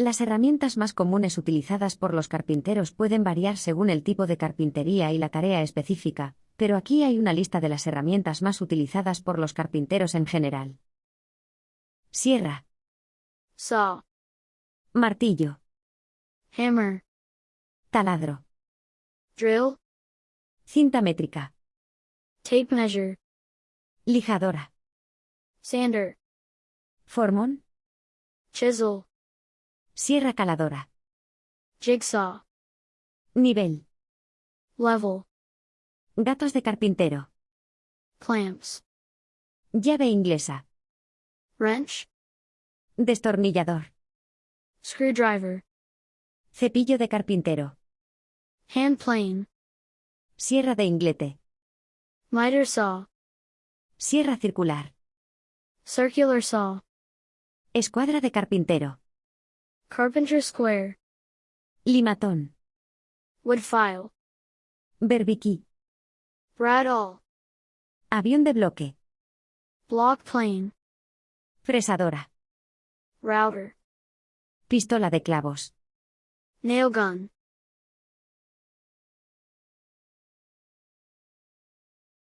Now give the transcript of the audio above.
Las herramientas más comunes utilizadas por los carpinteros pueden variar según el tipo de carpintería y la tarea específica, pero aquí hay una lista de las herramientas más utilizadas por los carpinteros en general. Sierra, saw, martillo, hammer, taladro, drill, cinta métrica, tape measure, lijadora, sander, formón, chisel, sierra caladora, jigsaw, nivel, level, gatos de carpintero, clamps, llave inglesa, wrench, destornillador, screwdriver, cepillo de carpintero, hand plane, sierra de inglete, miter saw, sierra circular, circular saw, escuadra de carpintero, carpenter square, limatón, wood file, berbiquí, bradawl, avión de bloque, block plane, fresadora, router, pistola de clavos, nail gun,